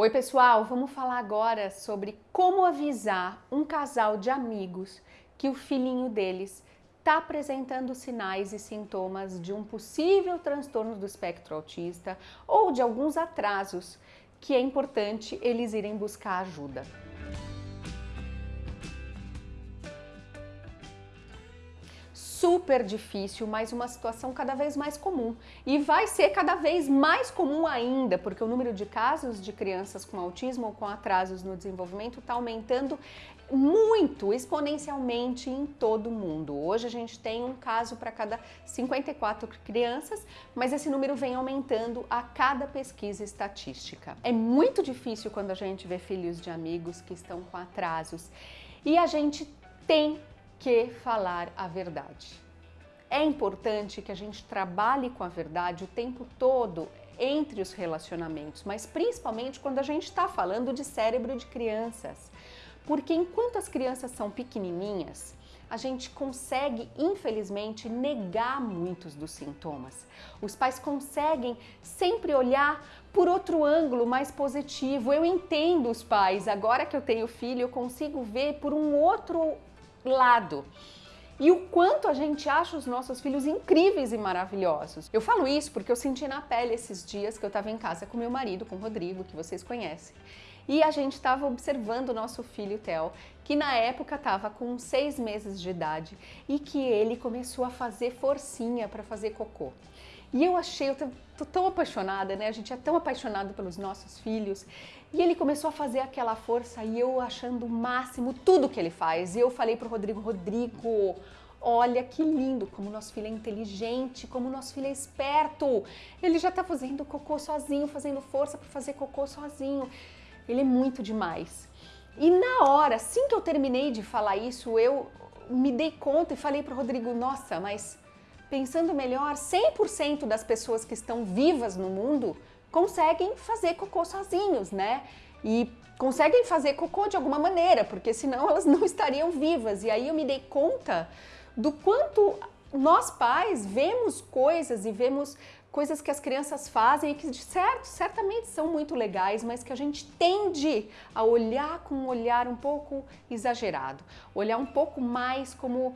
Oi pessoal, vamos falar agora sobre como avisar um casal de amigos que o filhinho deles está apresentando sinais e sintomas de um possível transtorno do espectro autista ou de alguns atrasos que é importante eles irem buscar ajuda. Super difícil, mas uma situação cada vez mais comum. E vai ser cada vez mais comum ainda, porque o número de casos de crianças com autismo ou com atrasos no desenvolvimento está aumentando muito, exponencialmente em todo o mundo. Hoje a gente tem um caso para cada 54 crianças, mas esse número vem aumentando a cada pesquisa estatística. É muito difícil quando a gente vê filhos de amigos que estão com atrasos e a gente tem que falar a verdade. É importante que a gente trabalhe com a verdade o tempo todo entre os relacionamentos, mas principalmente quando a gente está falando de cérebro de crianças. Porque enquanto as crianças são pequenininhas, a gente consegue, infelizmente, negar muitos dos sintomas. Os pais conseguem sempre olhar por outro ângulo mais positivo. Eu entendo os pais, agora que eu tenho filho, eu consigo ver por um outro lado. E o quanto a gente acha os nossos filhos incríveis e maravilhosos. Eu falo isso porque eu senti na pele esses dias que eu estava em casa com meu marido, com o Rodrigo, que vocês conhecem. E a gente estava observando o nosso filho Theo, que na época estava com seis meses de idade e que ele começou a fazer forcinha para fazer cocô. E eu achei, eu tô tão apaixonada, né? A gente é tão apaixonado pelos nossos filhos. E ele começou a fazer aquela força e eu achando o máximo tudo que ele faz. E eu falei pro Rodrigo, Rodrigo, olha que lindo, como nosso filho é inteligente, como nosso filho é esperto. Ele já tá fazendo cocô sozinho, fazendo força para fazer cocô sozinho. Ele é muito demais. E na hora, assim que eu terminei de falar isso, eu me dei conta e falei pro Rodrigo, nossa, mas pensando melhor, 100% das pessoas que estão vivas no mundo conseguem fazer cocô sozinhos, né? E conseguem fazer cocô de alguma maneira, porque senão elas não estariam vivas. E aí eu me dei conta do quanto nós pais vemos coisas e vemos coisas que as crianças fazem e que certo, certamente são muito legais, mas que a gente tende a olhar com um olhar um pouco exagerado, olhar um pouco mais como uh,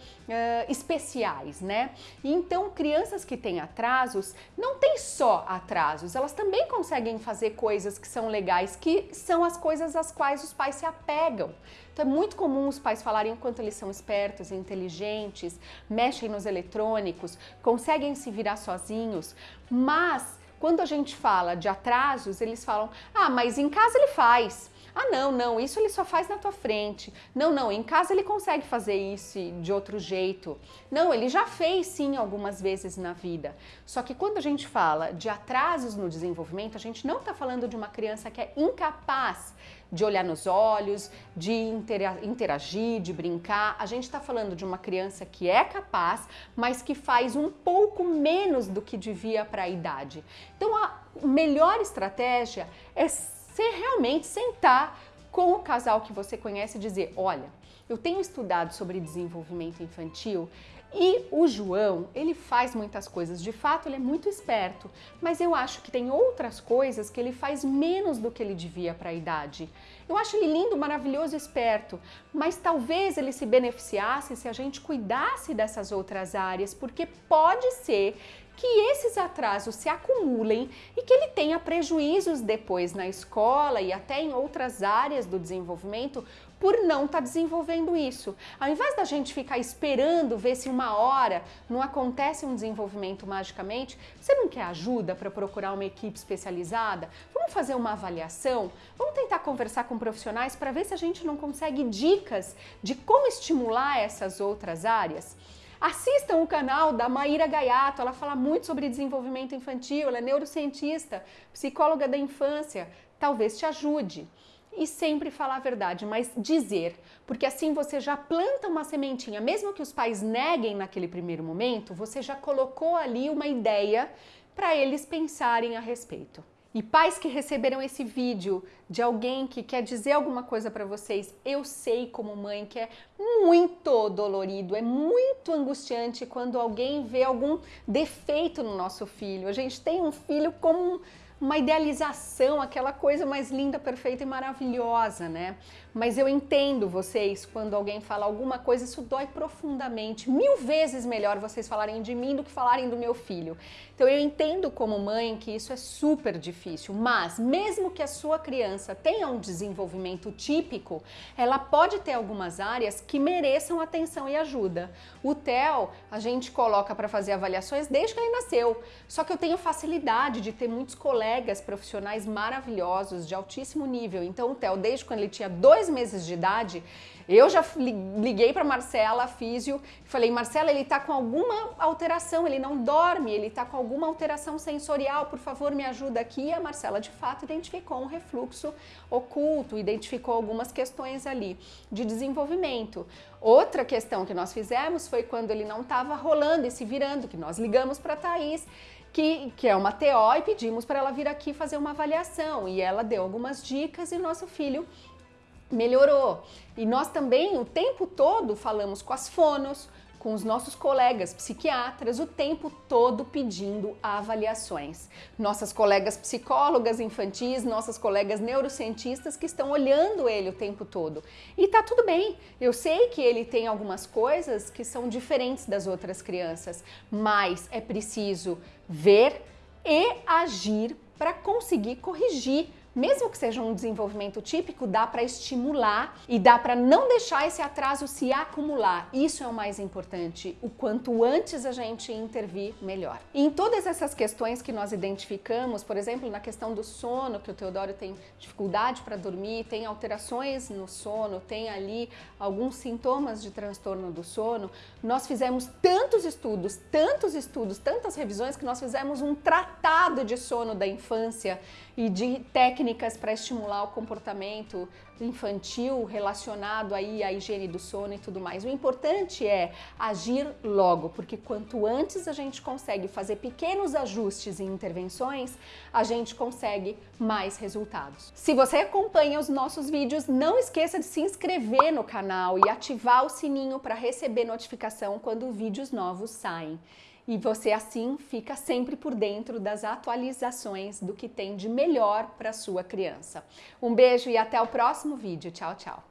especiais, né? E então crianças que têm atrasos não têm só atrasos, elas também conseguem fazer coisas que são legais, que são as coisas às quais os pais se apegam. Então é muito comum os pais falarem o quanto eles são espertos, inteligentes, mexem nos eletrônicos, conseguem se virar sozinhos, mas quando a gente fala de atrasos, eles falam, ah, mas em casa ele faz. Ah, não, não, isso ele só faz na tua frente. Não, não, em casa ele consegue fazer isso de outro jeito. Não, ele já fez sim algumas vezes na vida. Só que quando a gente fala de atrasos no desenvolvimento, a gente não está falando de uma criança que é incapaz de olhar nos olhos, de interagir, de brincar. A gente está falando de uma criança que é capaz, mas que faz um pouco menos do que devia para a idade. Então a melhor estratégia é você realmente sentar com o casal que você conhece e dizer, olha, eu tenho estudado sobre desenvolvimento infantil e o João, ele faz muitas coisas, de fato ele é muito esperto, mas eu acho que tem outras coisas que ele faz menos do que ele devia para a idade. Eu acho ele lindo, maravilhoso, esperto, mas talvez ele se beneficiasse se a gente cuidasse dessas outras áreas, porque pode ser que esses atrasos se acumulem e que ele tenha prejuízos depois na escola e até em outras áreas do desenvolvimento por não estar tá desenvolvendo isso. Ao invés da gente ficar esperando ver se uma hora não acontece um desenvolvimento magicamente, você não quer ajuda para procurar uma equipe especializada? Vamos fazer uma avaliação? Vamos tentar conversar com profissionais para ver se a gente não consegue dicas de como estimular essas outras áreas? Assistam o canal da Maíra Gaiato, ela fala muito sobre desenvolvimento infantil, ela é neurocientista, psicóloga da infância, talvez te ajude. E sempre falar a verdade, mas dizer, porque assim você já planta uma sementinha, mesmo que os pais neguem naquele primeiro momento, você já colocou ali uma ideia para eles pensarem a respeito. E pais que receberam esse vídeo de alguém que quer dizer alguma coisa para vocês, eu sei como mãe que é muito dolorido, é muito angustiante quando alguém vê algum defeito no nosso filho. A gente tem um filho como uma idealização, aquela coisa mais linda, perfeita e maravilhosa, né? Mas eu entendo vocês quando alguém fala alguma coisa, isso dói profundamente. Mil vezes melhor vocês falarem de mim do que falarem do meu filho. Então eu entendo como mãe que isso é super difícil, mas mesmo que a sua criança tenha um desenvolvimento típico, ela pode ter algumas áreas que mereçam atenção e ajuda. O TEL a gente coloca para fazer avaliações desde que ele nasceu. Só que eu tenho facilidade de ter muitos colegas profissionais maravilhosos, de altíssimo nível. Então o TEL, desde quando ele tinha dois meses de idade, eu já liguei para Marcela, físio, e falei, Marcela, ele está com alguma alteração, ele não dorme, ele está com alguma alteração sensorial, por favor, me ajuda aqui. E a Marcela, de fato, identificou um refluxo oculto, identificou algumas questões ali de desenvolvimento. Outra questão que nós fizemos foi quando ele não estava rolando e se virando, que nós ligamos para a Thaís, que, que, é uma TO, e pedimos para ela vir aqui fazer uma avaliação. E ela deu algumas dicas e nosso filho melhorou. E nós também o tempo todo falamos com as fonos, com os nossos colegas psiquiatras o tempo todo pedindo avaliações. Nossas colegas psicólogas infantis, nossas colegas neurocientistas que estão olhando ele o tempo todo. E tá tudo bem, eu sei que ele tem algumas coisas que são diferentes das outras crianças, mas é preciso ver e agir para conseguir corrigir mesmo que seja um desenvolvimento típico, dá para estimular e dá para não deixar esse atraso se acumular. Isso é o mais importante. O quanto antes a gente intervir, melhor. E em todas essas questões que nós identificamos, por exemplo, na questão do sono, que o Teodoro tem dificuldade para dormir, tem alterações no sono, tem ali alguns sintomas de transtorno do sono, nós fizemos tantos estudos, tantos estudos, tantas revisões que nós fizemos um tratado de sono da infância e de técnicas para estimular o comportamento infantil relacionado aí à higiene do sono e tudo mais. O importante é agir logo, porque quanto antes a gente consegue fazer pequenos ajustes e intervenções, a gente consegue mais resultados. Se você acompanha os nossos vídeos, não esqueça de se inscrever no canal e ativar o sininho para receber notificação quando vídeos novos saem e você assim fica sempre por dentro das atualizações do que tem de melhor para sua criança. Um beijo e até o próximo vídeo. Tchau, tchau!